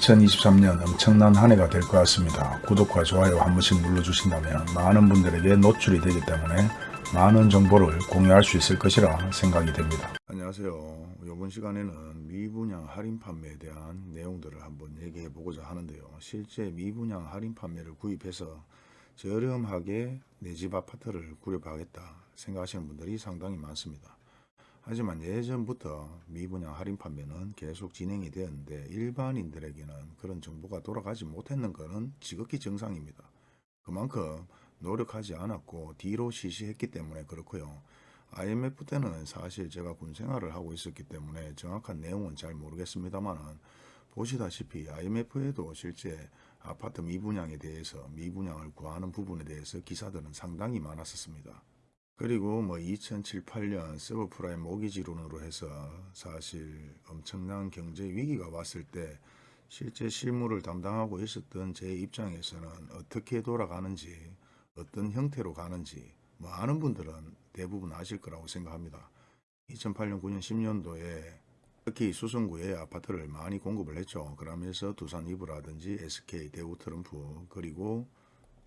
2023년 엄청난 한 해가 될 것 같습니다. 구독과 좋아요 한 번씩 눌러주신다면 많은 분들에게 노출이 되기 때문에 많은 정보를 공유할 수 있을 것이라 생각이 됩니다. 안녕하세요. 이번 시간에는 미분양 할인 판매에 대한 내용들을 한번 얘기해 보고자 하는데요. 실제 미분양 할인 판매를 구입해서 저렴하게 내 집 아파트를 구입하겠다 생각하시는 분들이 상당히 많습니다. 하지만 예전부터 미분양 할인 판매는 계속 진행이 되었는데 일반인들에게는 그런 정보가 돌아가지 못했는 것은 지극히 정상입니다. 그만큼 노력하지 않았고 뒤로 시시했기 때문에 그렇고요. IMF 때는 사실 제가 군 생활을 하고 있었기 때문에 정확한 내용은 잘 모르겠습니다만 보시다시피 IMF에도 실제 아파트 미분양에 대해서 미분양을 구하는 부분에 대해서 기사들은 상당히 많았었습니다. 그리고 뭐 2007, 8년 서브프라임 모기지론으로 해서 사실 엄청난 경제 위기가 왔을 때 실제 실무를 담당하고 있었던 제 입장에서는 어떻게 돌아가는지 어떤 형태로 가는지 뭐 아는 분들은 대부분 아실 거라고 생각합니다. 2008년, 9년, 10년도에 특히 수성구에 아파트를 많이 공급을 했죠. 그러면서 두산 이브라든지 SK, 대우 트럼프 그리고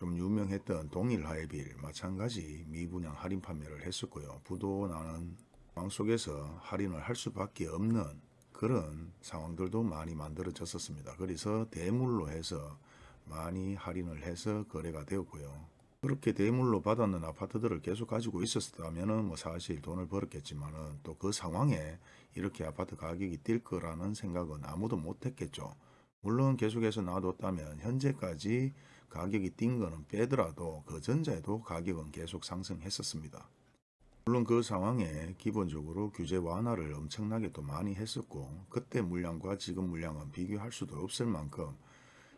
좀 유명했던 동일 하이빌 마찬가지 미분양 할인 판매를 했었고요. 부도 나는 상황 속에서 할인을 할 수밖에 없는 그런 상황들도 많이 만들어졌었습니다. 그래서 대물로 해서 많이 할인을 해서 거래가 되었고요. 그렇게 대물로 받았는 아파트들을 계속 가지고 있었다면 뭐 사실 돈을 벌었겠지만은 또그 상황에 이렇게 아파트 가격이 뛸 거라는 생각은 아무도 못했겠죠. 물론 계속해서 놔뒀다면 현재까지 가격이 뛴 거는 빼더라도 그 전자에도 가격은 계속 상승했었습니다. 물론 그 상황에 기본적으로 규제 완화를 엄청나게 또 많이 했었고 그때 물량과 지금 물량은 비교할 수도 없을 만큼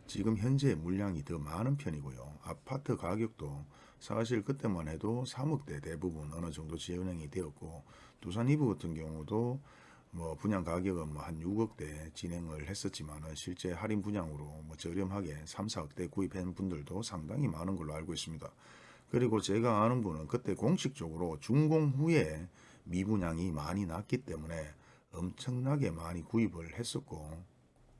지금 현재 물량이 더 많은 편이고요. 아파트 가격도 사실 그때만 해도 3억대 대부분 어느 정도 진행이 되었고 두산 이브 같은 경우도 뭐 분양 가격은 뭐 한 6억대 진행을 했었지만은 실제 할인 분양으로 뭐 저렴하게 3, 4억대 구입한 분들도 상당히 많은 걸로 알고 있습니다. 그리고 제가 아는 분은 그때 공식적으로 준공 후에 미분양이 많이 났기 때문에 엄청나게 많이 구입을 했었고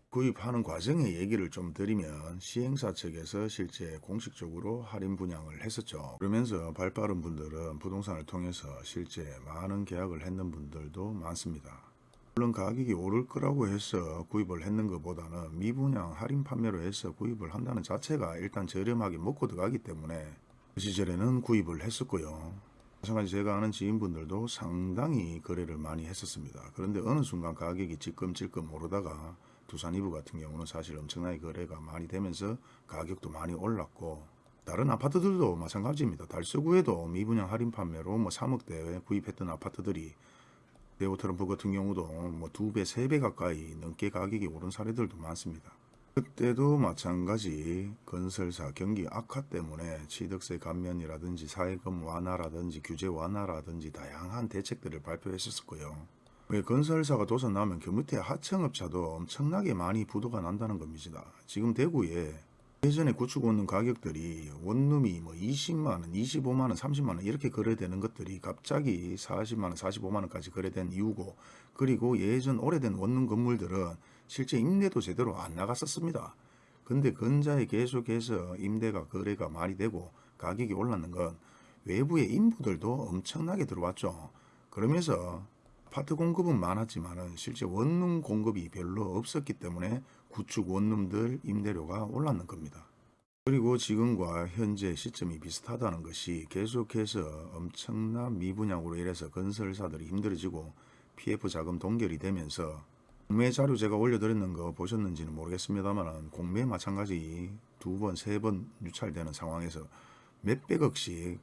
구입하는 과정의 얘기를 좀 드리면 시행사 측에서 실제 공식적으로 할인 분양을 했었죠. 그러면서 발빠른 분들은 부동산을 통해서 실제 많은 계약을 했는 분들도 많습니다. 물론 가격이 오를 거라고 해서 구입을 했는 것보다는 미분양 할인 판매로 해서 구입을 한다는 자체가 일단 저렴하게 먹고 들어가기 때문에 그 시절에는 구입을 했었고요. 마찬가지 제가 아는 지인분들도 상당히 거래를 많이 했었습니다. 그런데 어느 순간 가격이 찔끔찔끔 오르다가 두산 이브 같은 경우는 사실 엄청나게 거래가 많이 되면서 가격도 많이 올랐고 다른 아파트들도 마찬가지입니다. 달서구에도 미분양 할인 판매로 뭐 3억대에 구입했던 아파트들이 네오 트럼프 같은 경우도 뭐 두 배, 세 배 가까이 넘게 가격이 오른 사례들도 많습니다. 그때도 마찬가지 건설사 경기 악화 때문에 취득세 감면이라든지 사회금 완화라든지 규제 완화라든지 다양한 대책들을 발표했었고요. 왜 건설사가 도산 나면 그 밑에 하청업자도 엄청나게 많이 부도가 난다는 겁니다. 지금 대구에 예전에 구축 원룸 가격들이 원룸이 뭐 20만원, 25만원, 30만원 이렇게 거래되는 것들이 갑자기 40만원, 45만원까지 거래된 이유고 그리고 예전 오래된 원룸 건물들은 실제 임대도 제대로 안 나갔었습니다. 근데 근자에 계속해서 임대가 거래가 많이 되고 가격이 올랐는 건 외부의 인부들도 엄청나게 들어왔죠. 그러면서 아파트 공급은 많았지만 실제 원룸 공급이 별로 없었기 때문에 구축 원룸들 임대료가 올랐는 겁니다. 그리고 지금과 현재 시점이 비슷하다는 것이 계속해서 엄청난 미분양으로 인해서 건설사들이 힘들어지고 PF 자금 동결이 되면서 공매 자료 제가 올려드렸는 거 보셨는지는 모르겠습니다만 공매 마찬가지 두 번, 세 번 유찰되는 상황에서 몇백억씩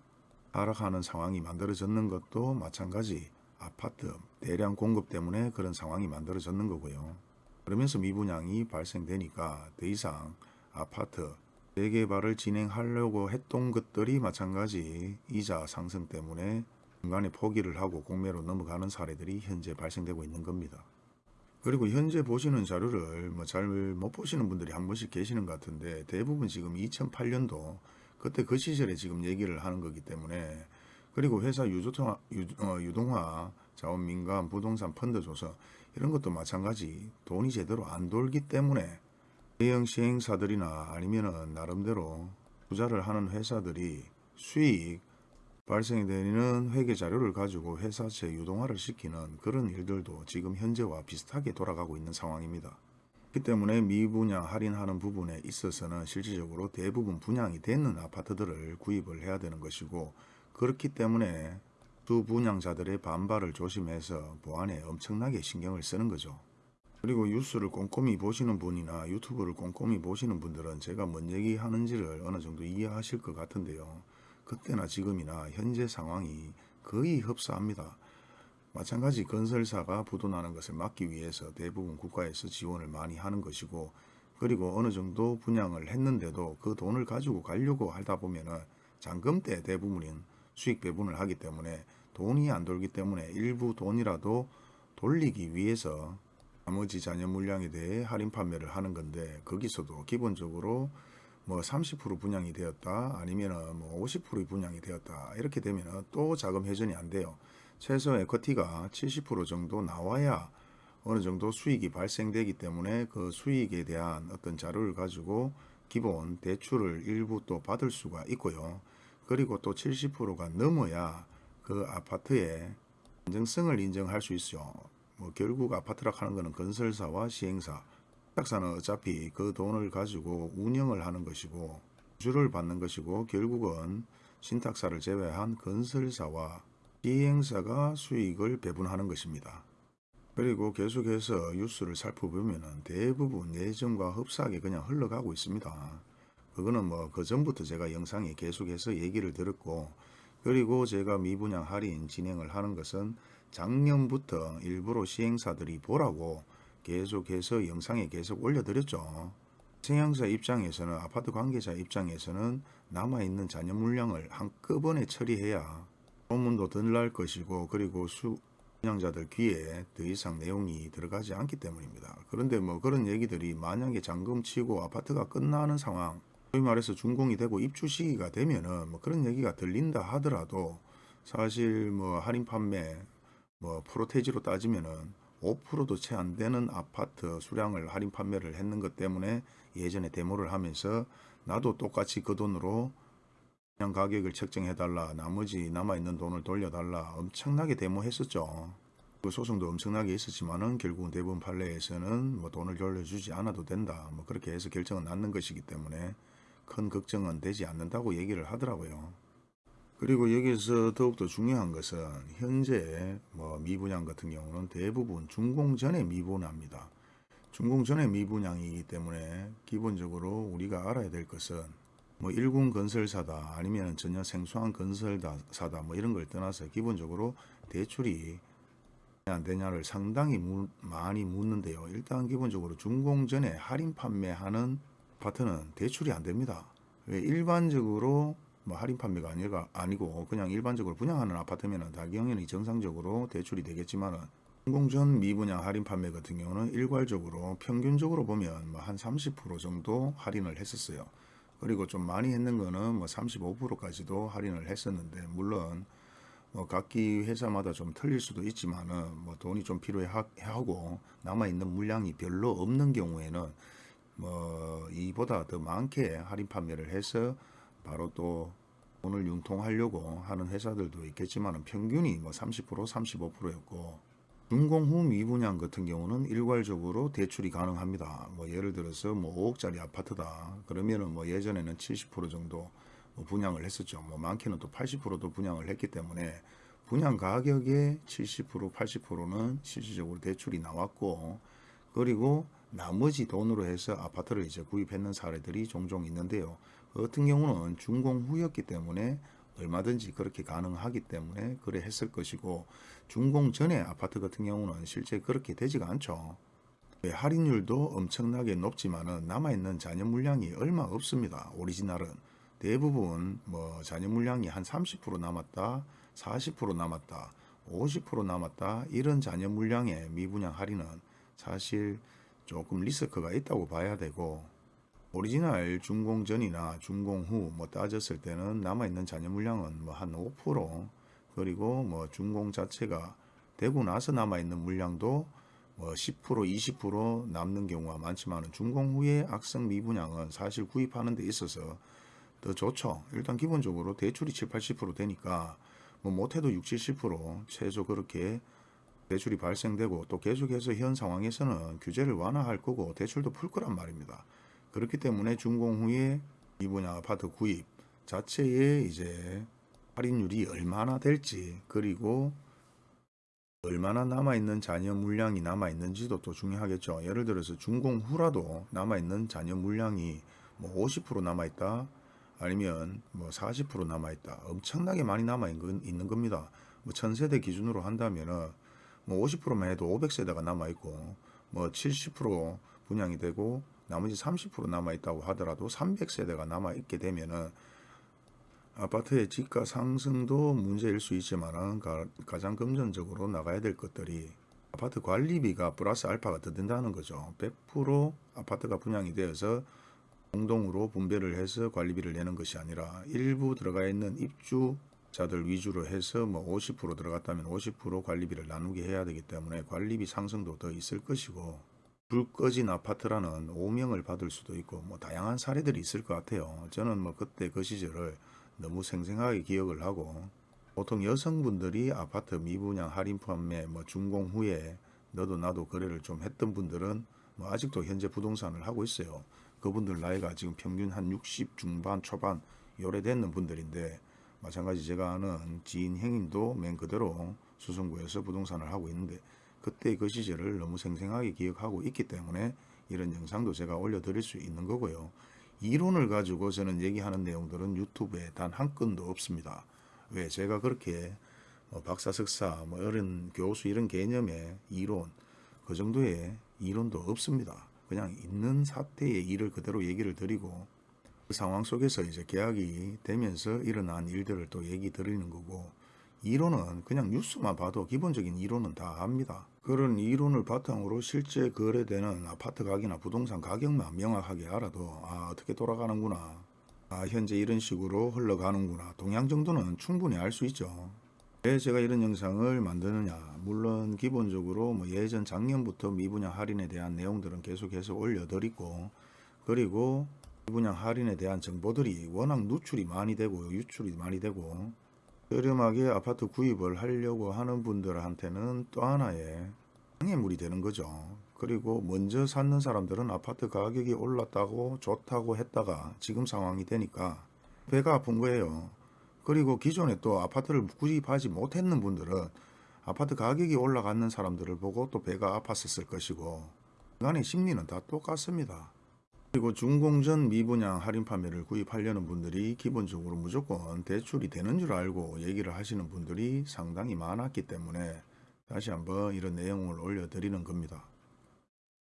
하락하는 상황이 만들어졌는 것도 마찬가지 아파트 대량 공급 때문에 그런 상황이 만들어졌는 거고요. 그러면서 미분양이 발생되니까 더 이상 아파트 재개발을 진행하려고 했던 것들이 마찬가지 이자 상승 때문에 중간에 포기를 하고 공매로 넘어가는 사례들이 현재 발생되고 있는 겁니다. 그리고 현재 보시는 자료를 뭐 잘 못 보시는 분들이 한 번씩 계시는 것 같은데 대부분 지금 2008년도 그때 그 시절에 지금 얘기를 하는 거기 때문에 그리고 회사 유조통화, 유, 어, 유동화 자원 민간 부동산 펀드 조서 이런 것도 마찬가지 돈이 제대로 안 돌기 때문에 대형 시행사들이나 아니면은 나름대로 투자를 하는 회사들이 수익 발생되는 회계 자료를 가지고 회사채 유동화를 시키는 그런 일들도 지금 현재와 비슷하게 돌아가고 있는 상황입니다. 그렇기 때문에 미분양 할인하는 부분에 있어서는 실질적으로 대부분 분양이 되는 아파트들을 구입을 해야 되는 것이고 그렇기 때문에 두 분양자들의 반발을 조심해서 보안에 엄청나게 신경을 쓰는 거죠. 그리고 뉴스를 꼼꼼히 보시는 분이나 유튜브를 꼼꼼히 보시는 분들은 제가 뭔 얘기하는지를 어느 정도 이해하실 것 같은데요. 그때나 지금이나 현재 상황이 거의 흡사합니다. 마찬가지 건설사가 부도나는 것을 막기 위해서 대부분 국가에서 지원을 많이 하는 것이고 그리고 어느 정도 분양을 했는데도 그 돈을 가지고 가려고 하다 보면 은 잔금 때 대부분인 수익 배분을 하기 때문에 돈이 안 돌기 때문에 일부 돈이라도 돌리기 위해서 나머지 잔여 물량에 대해 할인 판매를 하는 건데 거기서도 기본적으로 뭐 30% 분양이 되었다 아니면은 뭐50% 분양이 되었다 이렇게 되면은 또 자금 회전이 안 돼요. 최소 에쿼티가 70% 정도 나와야 어느 정도 수익이 발생되기 때문에 그 수익에 대한 어떤 자료를 가지고 기본 대출을 일부 또 받을 수가 있고요. 그리고 또 70%가 넘어야 그 아파트의 안정성을 인정할 수 있어요. 뭐 결국 아파트라 하는 것은 건설사와 시행사, 신탁사는 어차피 그 돈을 가지고 운영을 하는 것이고 주를 받는 것이고 결국은 신탁사를 제외한 건설사와 시행사가 수익을 배분하는 것입니다. 그리고 계속해서 뉴스를 살펴보면 대부분 예전과 흡사하게 그냥 흘러가고 있습니다. 그거는 뭐 그 전부터 제가 영상에 계속해서 얘기를 들었고 그리고 제가 미분양 할인 진행을 하는 것은 작년부터 일부러 시행사들이 보라고 계속해서 영상에 계속 올려드렸죠. 시행사 입장에서는 아파트 관계자 입장에서는 남아있는 잔여 물량을 한꺼번에 처리해야 소문도 덜 날 것이고 그리고 수 분양자들 귀에 더 이상 내용이 들어가지 않기 때문입니다. 그런데 뭐 그런 얘기들이 만약에 잔금 치고 아파트가 끝나는 상황 소위 말해서 준공이 되고 입주 시기가 되면은 뭐 그런 얘기가 들린다 하더라도 사실 뭐 할인 판매 뭐 프로테지로 따지면은 5%도 채 안 되는 아파트 수량을 할인 판매를 했는 것 때문에 예전에 데모를 하면서 나도 똑같이 그 돈으로 그냥 가격을 책정해달라 나머지 남아있는 돈을 돌려달라 엄청나게 데모했었죠. 그 소송도 엄청나게 있었지만은 결국은 대부분 판례에서는 뭐 돈을 돌려주지 않아도 된다 뭐 그렇게 해서 결정은 났는 것이기 때문에 큰 걱정은 되지 않는다고 얘기를 하더라고요. 그리고 여기서 더욱더 중요한 것은 현재 뭐 미분양 같은 경우는 대부분 준공 전에 미분합니다. 준공 전에 미분양이기 때문에 기본적으로 우리가 알아야 될 것은 뭐 일군 건설사다 아니면 전혀 생소한 건설사다 뭐 이런 걸 떠나서 기본적으로 대출이 안 되냐를 상당히 무, 많이 묻는데요. 일단 기본적으로 준공 전에 할인 판매하는 아파트는 대출이 안 됩니다. 왜 일반적으로 뭐 할인 판매가 아니가 아니고 그냥 일반적으로 분양하는 아파트면은 당연히 정상적으로 대출이 되겠지만은 공전 미분양 할인 판매 같은 경우는 일괄적으로 평균적으로 보면 뭐 한 30% 정도 할인을 했었어요. 그리고 좀 많이 했는 거는 뭐 35%까지도 할인을 했었는데 물론 뭐 각기 회사마다 좀 틀릴 수도 있지만은 뭐 돈이 좀 필요해 하고 남아 있는 물량이 별로 없는 경우에는 뭐 이보다 더 많게 할인 판매를 해서 바로 또 돈을 융통하려고 하는 회사들도 있겠지만 평균이 뭐 30% 35%였고 준공 후 미분양 같은 경우는 일괄적으로 대출이 가능합니다. 뭐 예를 들어서 뭐 5억짜리 아파트다. 그러면은 뭐 예전에는 70% 정도 뭐 분양을 했었죠. 뭐 많게는 또 80%도 분양을 했기 때문에 분양 가격의 70% 80%는 실질적으로 대출이 나왔고 그리고 나머지 돈으로 해서 아파트를 이제 구입했는 사례들이 종종 있는데요. 그 같은 경우는 준공 후였기 때문에 얼마든지 그렇게 가능하기 때문에 그래 했을 것이고 준공 전에 아파트 같은 경우는 실제 그렇게 되지가 않죠. 할인율도 엄청나게 높지만은 남아있는 잔여 물량이 얼마 없습니다. 오리지널은 대부분 뭐 잔여 물량이 한 30% 남았다, 40% 남았다, 50% 남았다 이런 잔여 물량의 미분양 할인은 사실 조금 리스크가 있다고 봐야 되고 오리지널 준공 전이나 준공 후 뭐 따졌을 때는 남아있는 잔여 물량은 뭐 한 5% 그리고 뭐 준공 자체가 되고 나서 남아있는 물량도 뭐뭐10% 20% 남는 경우가 많지만 준공 후에 악성 미분양은 사실 구입하는 데 있어서 더 좋죠. 일단 기본적으로 대출이 7, 80% 되니까 뭐 못해도 60, 70% 최소 그렇게 대출이 발생되고 또 계속해서 현 상황에서는 규제를 완화할 거고 대출도 풀 거란 말입니다. 그렇기 때문에 준공 후에 미분양 아파트 구입 자체에 이제 할인율이 얼마나 될지 그리고 얼마나 남아있는 잔여 물량이 남아있는지도 또 중요하겠죠. 예를 들어서 준공 후라도 남아있는 잔여 물량이 뭐 50% 남아있다 아니면 뭐 40% 남아있다 엄청나게 많이 남아있는 겁니다. 뭐 천세대 기준으로 한다면은 뭐 50%만 해도 500세대가 남아있고 뭐 70% 분양이 되고 나머지 30% 남아있다고 하더라도 300세대가 남아있게 되면은 아파트의 지가 상승도 문제일 수 있지만 가장 금전적으로 나가야 될 것들이 아파트 관리비가 플러스 알파가 더 된다는 거죠. 100% 아파트가 분양이 되어서 공동으로 분배를 해서 관리비를 내는 것이 아니라 일부 들어가 있는 입주 자들 위주로 해서 뭐 50% 들어갔다면 50% 관리비를 나누게 해야 되기 때문에 관리비 상승도 더 있을 것이고 불 꺼진 아파트라는 오명을 받을 수도 있고 뭐 다양한 사례들이 있을 것 같아요. 저는 뭐 그때 그 시절을 너무 생생하게 기억을 하고 보통 여성분들이 아파트 미분양 할인 판매 뭐 준공 후에 너도 나도 거래를 좀 했던 분들은 뭐 아직도 현재 부동산을 하고 있어요. 그분들 나이가 지금 평균 한 60 중반 초반 요래됐는 분들인데 마찬가지 제가 아는 지인 행인도 맨 그대로 수성구에서 부동산을 하고 있는데 그때 그 시절을 너무 생생하게 기억하고 있기 때문에 이런 영상도 제가 올려드릴 수 있는 거고요. 이론을 가지고 저는 얘기하는 내용들은 유튜브에 단 한 건도 없습니다. 왜 제가 그렇게 뭐 박사 석사 뭐 이런 교수 이런 개념의 이론 그 정도의 이론도 없습니다. 그냥 있는 사태의 일을 그대로 얘기를 드리고 그 상황 속에서 이제 계약이 되면서 일어난 일들을 또 얘기 드리는 거고 이론은 그냥 뉴스만 봐도 기본적인 이론은 다 압니다. 그런 이론을 바탕으로 실제 거래되는 아파트 가격이나 부동산 가격만 명확하게 알아도 아 어떻게 돌아가는구나 아 현재 이런 식으로 흘러가는구나 동향 정도는 충분히 알 수 있죠. 왜 제가 이런 영상을 만드느냐 물론 기본적으로 뭐 예전 작년부터 미분양 할인에 대한 내용들은 계속해서 올려드리고 그리고 미 분양 할인에 대한 정보들이 워낙 누출이 많이 되고 유출이 많이 되고 저렴하게 아파트 구입을 하려고 하는 분들한테는 또 하나의 장애물이 되는 거죠. 그리고 먼저 찾는 사람들은 아파트 가격이 올랐다고 좋다고 했다가 지금 상황이 되니까 배가 아픈 거예요. 그리고 기존에 또 아파트를 구입하지 못했는 분들은 아파트 가격이 올라가는 사람들을 보고 또 배가 아팠었을 것이고 인간의 심리는 다 똑같습니다. 그리고 준공전 미분양 할인 판매를 구입하려는 분들이 기본적으로 무조건 대출이 되는 줄 알고 얘기를 하시는 분들이 상당히 많았기 때문에 다시 한번 이런 내용을 올려드리는 겁니다.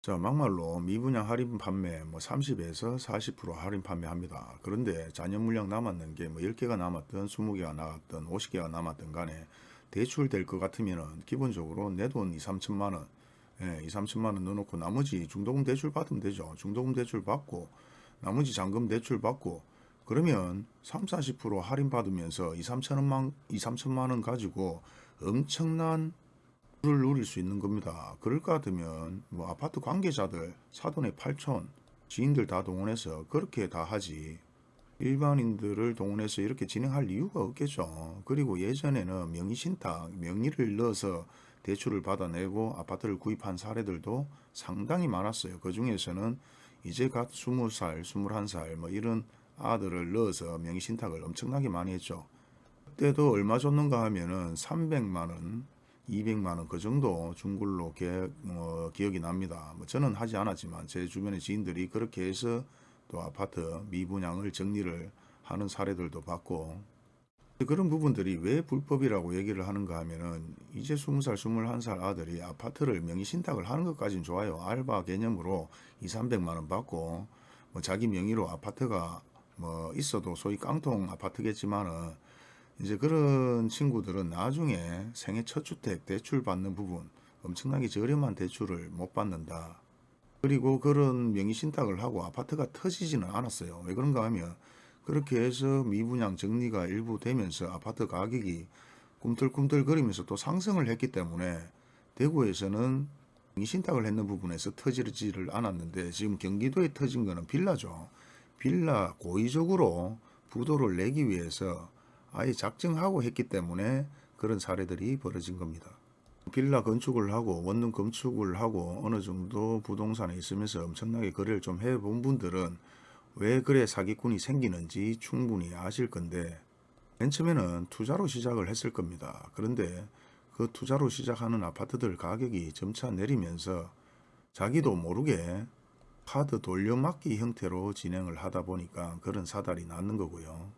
자 막말로 미분양 할인 판매 뭐 30에서 40% 할인 판매합니다. 그런데 잔여 물량 남았는 게 뭐 10개가 남았든 20개가 남았든 50개가 남았든 간에 대출 될 것 같으면 기본적으로 내 돈 2, 3천만 원 예, 2, 3천만 원 넣어놓고 나머지 중도금 대출 받으면 되죠. 중도금 대출 받고 나머지 잔금 대출 받고 그러면 3, 40% 할인 받으면서 2, 3천만 2, 3천만 원 가지고 엄청난 를 누릴 수 있는 겁니다. 그럴 것 같으면 뭐 아파트 관계자들 사돈의 8촌 지인들 다 동원해서 그렇게 다 하지 일반인들을 동원해서 이렇게 진행할 이유가 없겠죠. 그리고 예전에는 명의신탁, 명의를 넣어서 대출을 받아내고 아파트를 구입한 사례들도 상당히 많았어요. 그 중에서는 이제 갓 20살, 21살 뭐 이런 아들을 넣어서 명의신탁을 엄청나게 많이 했죠. 그때도 얼마 줬는가 하면은 300만원, 200만원 그 정도 준 걸로 기, 뭐, 기억이 납니다. 뭐 저는 하지 않았지만 제 주변의 지인들이 그렇게 해서 또 아파트 미분양을 정리를 하는 사례들도 봤고 그런 부분들이 왜 불법이라고 얘기를 하는가 하면은 이제 20살 21살 아들이 아파트를 명의신탁을 하는 것까지는 좋아요 알바 개념으로 2, 300만원 받고 뭐 자기 명의로 아파트가 뭐 있어도 소위 깡통 아파트겠지만은 이제 그런 친구들은 나중에 생애 첫 주택 대출 받는 부분 엄청나게 저렴한 대출을 못 받는다 그리고 그런 명의신탁을 하고 아파트가 터지지는 않았어요. 왜 그런가 하면 그렇게 해서 미분양 정리가 일부 되면서 아파트 가격이 꿈틀꿈틀거리면서 또 상승을 했기 때문에 대구에서는 신탁을 했는 부분에서 터지지를 않았는데 지금 경기도에 터진 거는 빌라죠. 빌라 고의적으로 부도를 내기 위해서 아예 작정하고 했기 때문에 그런 사례들이 벌어진 겁니다. 빌라 건축을 하고 원룸 건축을 하고 어느 정도 부동산에 있으면서 엄청나게 거래를 좀 해본 분들은 왜 그래 사기꾼이 생기는지 충분히 아실 건데 맨 처음에는 투자로 시작을 했을 겁니다. 그런데 그 투자로 시작하는 아파트들 가격이 점차 내리면서 자기도 모르게 카드 돌려막기 형태로 진행을 하다 보니까 그런 사달이 났는 거고요.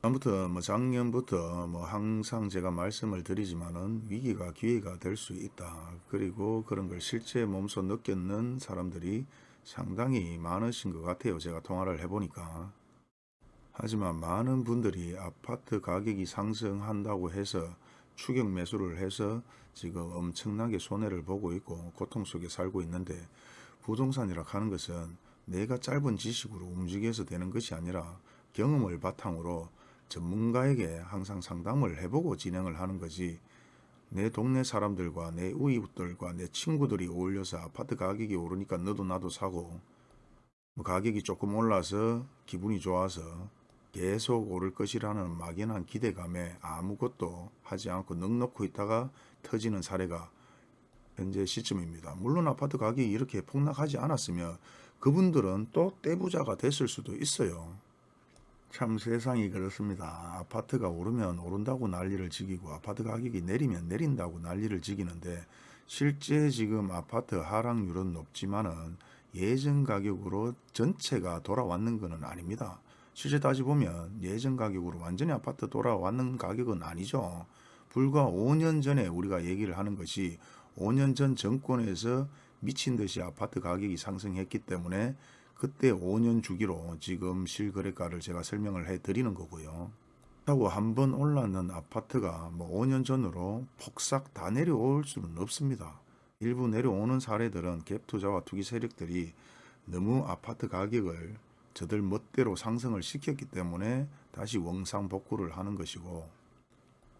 다음부터 뭐 작년부터 뭐 항상 제가 말씀을 드리지만은 위기가 기회가 될 수 있다. 그리고 그런 걸 실제 몸소 느꼈는 사람들이 상당히 많으신 것 같아요. 제가 통화를 해보니까. 하지만 많은 분들이 아파트 가격이 상승한다고 해서 추격 매수를 해서 지금 엄청나게 손해를 보고 있고 고통 속에 살고 있는데 부동산이라 하는 것은 내가 짧은 지식으로 움직여서 되는 것이 아니라 경험을 바탕으로 전문가에게 항상 상담을 해보고 진행을 하는 거지 내 동네 사람들과 내 우이웃들과 내 친구들이 어울려서 아파트 가격이 오르니까 너도 나도 사고 뭐 가격이 조금 올라서 기분이 좋아서 계속 오를 것이라는 막연한 기대감에 아무것도 하지 않고 넉넉고 있다가 터지는 사례가 현재 시점입니다. 물론 아파트 가격이 이렇게 폭락하지 않았으면 그분들은 또 떼부자가 됐을 수도 있어요. 참 세상이 그렇습니다. 아파트가 오르면 오른다고 난리를 지기고 아파트 가격이 내리면 내린다고 난리를 지기는데 실제 지금 아파트 하락률은 높지만은 예전 가격으로 전체가 돌아왔는 것은 아닙니다. 실제 따지 보면 예전 가격으로 완전히 아파트 돌아왔는 가격은 아니죠. 불과 5년 전에 우리가 얘기를 하는 것이 5년 전 정권에서 미친 듯이 아파트 가격이 상승했기 때문에 그때 5년 주기로 지금 실거래가를 제가 설명을 해 드리는 거고요. 그렇다고 한번 올랐는 아파트가 뭐 5년 전으로 폭삭 다 내려올 수는 없습니다. 일부 내려오는 사례들은 갭 투자와 투기 세력들이 너무 아파트 가격을 저들 멋대로 상승을 시켰기 때문에 다시 원상복구를 하는 것이고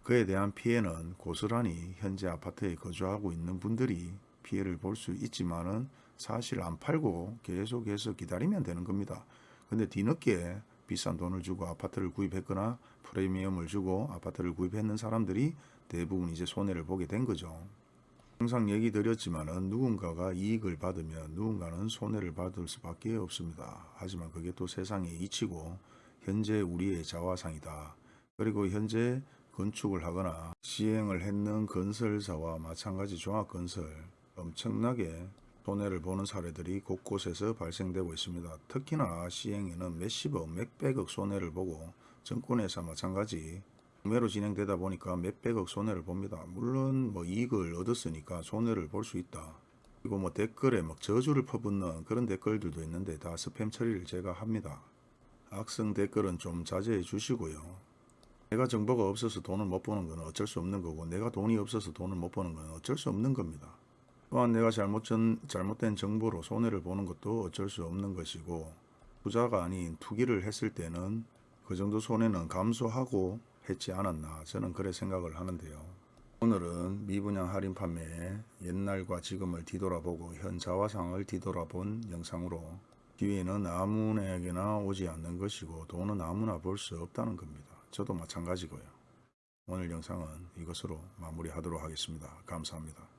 그에 대한 피해는 고스란히 현재 아파트에 거주하고 있는 분들이 피해를 볼 수 있지만 은 사실 안 팔고 계속해서 기다리면 되는 겁니다. 근데 뒤늦게 비싼 돈을 주고 아파트를 구입했거나 프리미엄을 주고 아파트를 구입했는 사람들이 대부분 이제 손해를 보게 된 거죠. 항상 얘기 드렸지만 은 누군가가 이익을 받으면 누군가는 손해를 받을 수밖에 없습니다. 하지만 그게 또 세상의 이치고 현재 우리의 자화상이다. 그리고 현재 건축을 하거나 시행을 했는 건설사와 마찬가지 종합건설 엄청나게 손해를 보는 사례들이 곳곳에서 발생되고 있습니다. 특히나 시행에는 몇십억, 몇백억 손해를 보고 정권에서 마찬가지 구매로 진행되다 보니까 몇백억 손해를 봅니다. 물론 뭐 이익을 얻었으니까 손해를 볼 수 있다. 그리고 뭐 댓글에 막 저주를 퍼붓는 그런 댓글들도 있는데 다 스팸 처리를 제가 합니다. 악성 댓글은 좀 자제해 주시고요. 내가 정보가 없어서 돈을 못 버는 건 어쩔 수 없는 거고 내가 돈이 없어서 돈을 못 버는 건 어쩔 수 없는 겁니다. 또한 내가 잘못 전, 잘못된 정보로 손해를 보는 것도 어쩔 수 없는 것이고 투자가 아닌 투기를 했을 때는 그 정도 손해는 감소하고 했지 않았나 저는 그래 생각을 하는데요. 오늘은 미분양 할인 판매에 옛날과 지금을 뒤돌아보고 현 자화상을 뒤돌아본 영상으로 기회는 아무에게나 오지 않는 것이고 돈은 아무나 볼 수 없다는 겁니다. 저도 마찬가지고요. 오늘 영상은 이것으로 마무리하도록 하겠습니다. 감사합니다.